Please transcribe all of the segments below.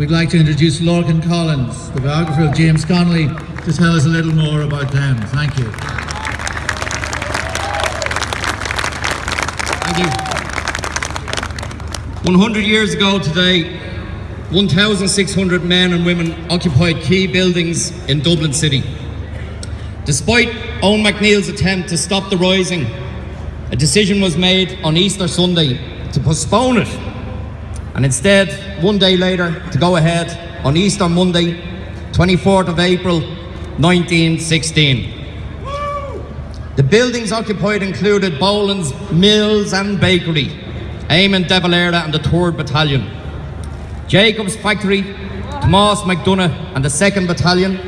we'd like to introduce Lorcan Collins, the biographer of James Connolly, to tell us a little more about them. Thank you. Thank you. 100 years ago today, 1,600 men and women occupied key buildings in Dublin City. Despite Eoin MacNeill's attempt to stop the rising, a decision was made on Easter Sunday to postpone it, and instead, one day later, to go ahead on Easter Monday, 24th of April, 1916. The buildings occupied included Boland's Mills and Bakery, Eamon de Valera and the 3rd Battalion, Jacob's Factory, Tomas MacDonagh and the 2nd Battalion,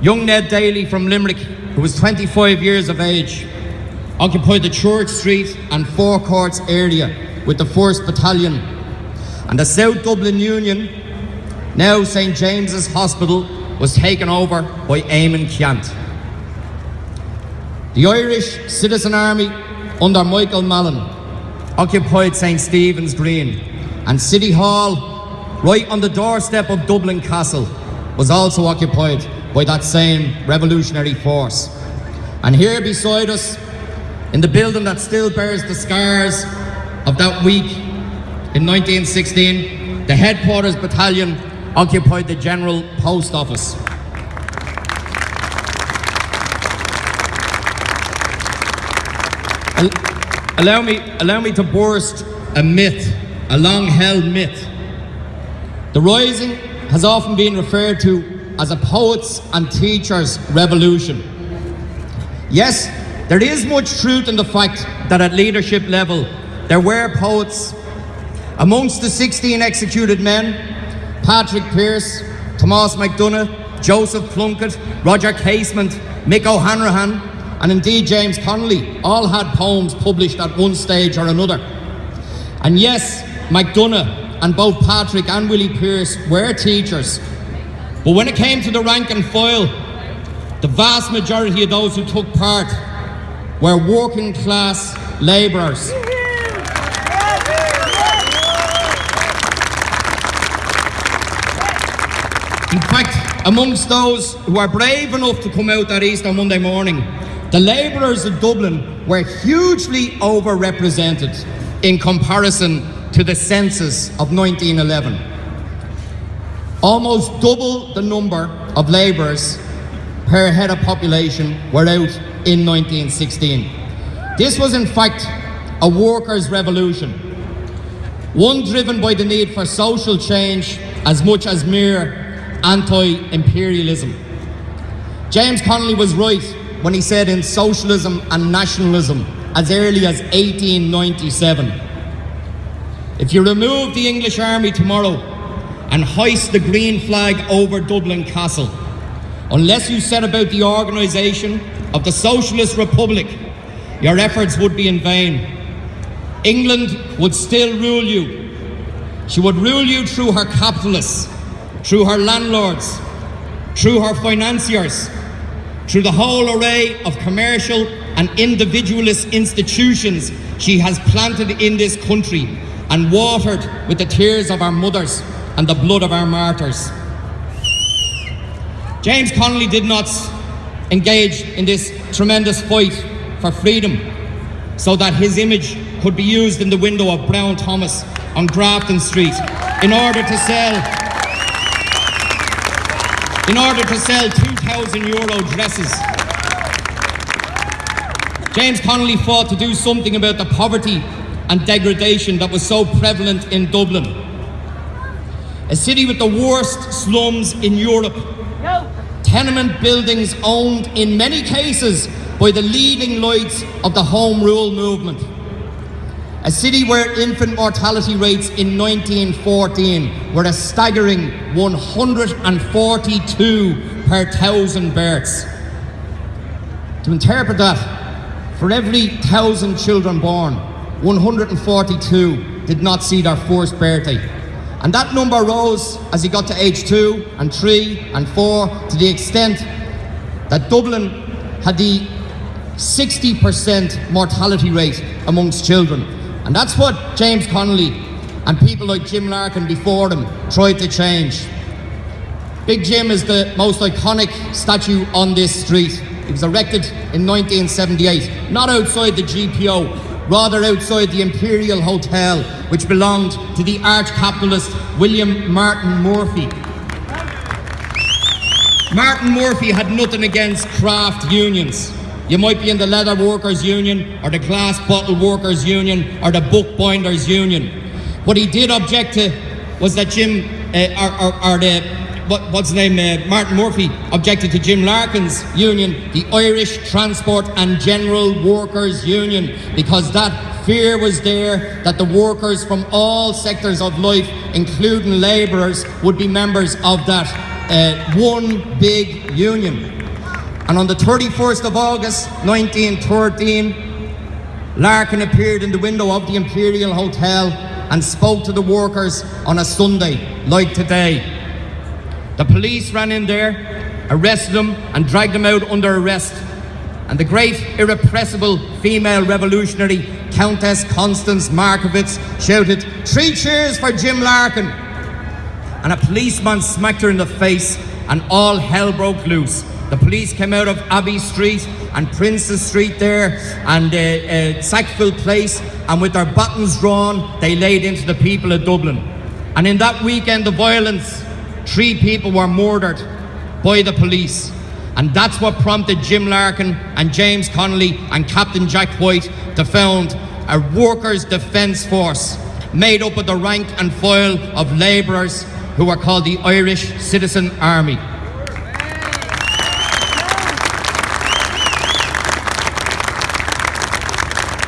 young Ned Daly from Limerick, who was 25 years of age, occupied the Church Street and Four Courts area with the 1st Battalion, and the South Dublin Union, now St James's Hospital, was taken over by Eamon Ceannt. The Irish Citizen Army under Michael Mallin occupied St Stephen's Green and City Hall, right on the doorstep of Dublin Castle, was also occupied by that same revolutionary force. And here beside us, in the building that still bears the scars of that week in 1916, the headquarters battalion occupied the General Post Office. Allow me, allow me to burst a myth, a long held myth. The Rising has often been referred to as a poets and teachers revolution. Yes, there is much truth in the fact that at leadership level there were poets. Amongst the 16 executed men, Patrick Pearse, Thomas MacDonagh, Joseph Plunkett, Roger Casement, Mick O'Hanrahan, and indeed James Connolly all had poems published at one stage or another. And yes, MacDonagh and both Patrick and Willie Pearse were teachers. But when it came to the rank and file, the vast majority of those who took part were working class labourers. In fact, amongst those who are brave enough to come out that Easter Monday morning, the labourers of Dublin were hugely overrepresented in comparison to the census of 1911. Almost double the number of labourers per head of population were out in 1916. This was in fact a workers' revolution, one driven by the need for social change as much as mere anti-imperialism. James Connolly was right when he said in Socialism and Nationalism as early as 1897. If you remove the English army tomorrow and hoist the green flag over Dublin Castle, unless you set about the organisation of the Socialist Republic, your efforts would be in vain. England would still rule you. She would rule you through her capitalists, through her landlords, through her financiers, through the whole array of commercial and individualist institutions she has planted in this country and watered with the tears of our mothers and the blood of our martyrs. James Connolly did not engage in this tremendous fight for freedom so that his image could be used in the window of Brown Thomas on Grafton Street in order to sell in order to sell 2,000 euro dresses. James Connolly fought to do something about the poverty and degradation that was so prevalent in Dublin. A city with the worst slums in Europe. Tenement buildings owned in many cases by the leading lights of the Home Rule movement. A city where infant mortality rates in 1914 were a staggering 142 per thousand births. To interpret that, for every thousand children born, 142 did not see their first birthday. And that number rose as he got to age two and three and four to the extent that Dublin had the 60% mortality rate amongst children. And that's what James Connolly and people like Jim Larkin before them tried to change. Big Jim is the most iconic statue on this street. It was erected in 1978, not outside the GPO, rather outside the Imperial Hotel, which belonged to the arch capitalist William Martin Murphy. Martin Murphy had nothing against craft unions. You might be in the Leather Workers Union, or the Glass Bottle Workers Union, or the Bookbinders Union. What he did object to was that Jim, uh, or, or, or the, what, what's the name, uh, Martin Murphy objected to Jim Larkin's union, the Irish Transport and General Workers Union, because that fear was there that the workers from all sectors of life, including labourers, would be members of that uh, one big union. And on the 31st of August 1913, Larkin appeared in the window of the Imperial Hotel and spoke to the workers on a Sunday, like today. The police ran in there, arrested him, and dragged him out under arrest. And the great, irrepressible female revolutionary, Countess Constance Markievicz, shouted, Three cheers for Jim Larkin! And a policeman smacked her in the face, and all hell broke loose. The police came out of Abbey Street and Prince's Street there and uh, uh, Sackville Place, and with their buttons drawn, they laid into the people of Dublin. And in that weekend of violence, three people were murdered by the police. And that's what prompted Jim Larkin and James Connolly and Captain Jack White to found a workers' defence force made up of the rank and file of labourers who were called the Irish Citizen Army.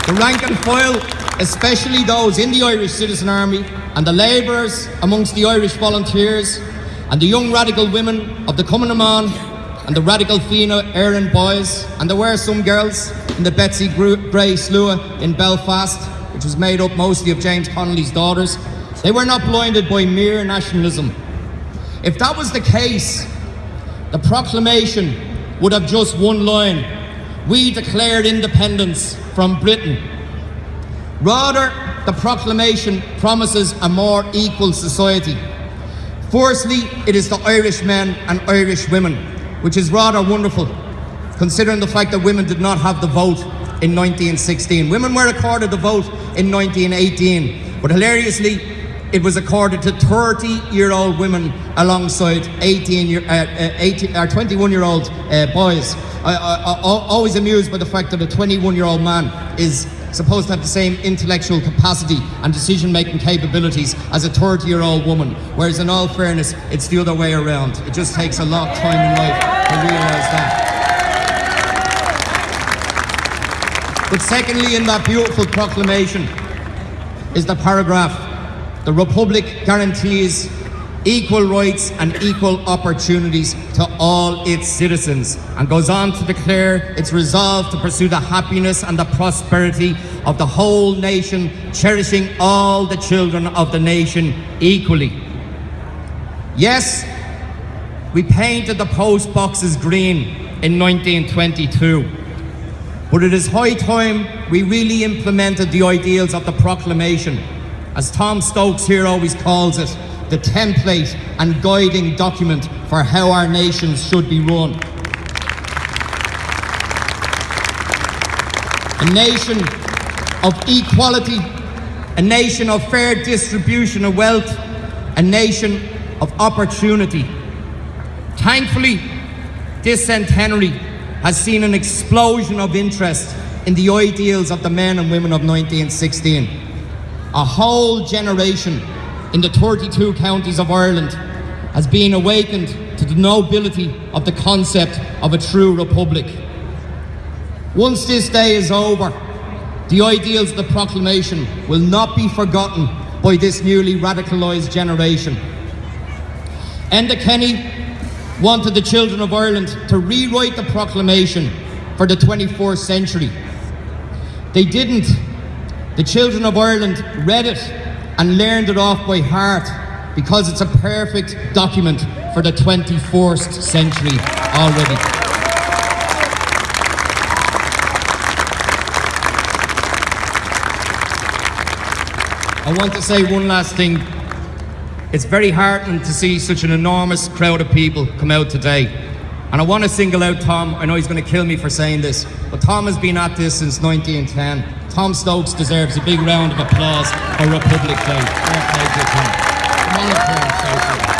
The rank and file, especially those in the Irish Citizen Army and the labourers amongst the Irish volunteers and the young radical women of the Cumann Man and the radical Fianna Éireann boys, and there were some girls in the Betsy Gray Slua in Belfast, which was made up mostly of James Connolly's daughters. They were not blinded by mere nationalism. If that was the case, the proclamation would have just one line We declared independence from Britain. Rather, the proclamation promises a more equal society. Firstly, it is the Irish men and Irish women, which is rather wonderful, considering the fact that women did not have the vote in 1916. Women were accorded the vote in 1918, but hilariously, it was accorded to 30 year old women alongside 18 year, uh, uh, 18, or 21 year old uh, boys. I, I, I, always amused by the fact that a 21 year old man is supposed to have the same intellectual capacity and decision making capabilities as a 30 year old woman, whereas in all fairness, it's the other way around. It just takes a lot of time in life to realise that. But secondly, in that beautiful proclamation is the paragraph the Republic guarantees equal rights and equal opportunities to all its citizens and goes on to declare its resolve to pursue the happiness and the prosperity of the whole nation, cherishing all the children of the nation equally. Yes, we painted the post boxes green in 1922. But it is high time we really implemented the ideals of the proclamation as Tom Stokes here always calls it, the template and guiding document for how our nations should be run. A nation of equality, a nation of fair distribution of wealth, a nation of opportunity. Thankfully, this centenary has seen an explosion of interest in the ideals of the men and women of 1916 a whole generation in the 32 counties of Ireland has been awakened to the nobility of the concept of a true republic. Once this day is over, the ideals of the proclamation will not be forgotten by this newly radicalised generation. Enda Kenny wanted the children of Ireland to rewrite the proclamation for the 21st century. They didn't the children of Ireland read it and learned it off by heart because it's a perfect document for the 21st century already. I want to say one last thing. It's very heartening to see such an enormous crowd of people come out today. And I want to single out Tom. I know he's going to kill me for saying this, but Tom has been at this since 1910. Tom Stokes deserves a big round of applause for Republic Day. Well Tom. Tom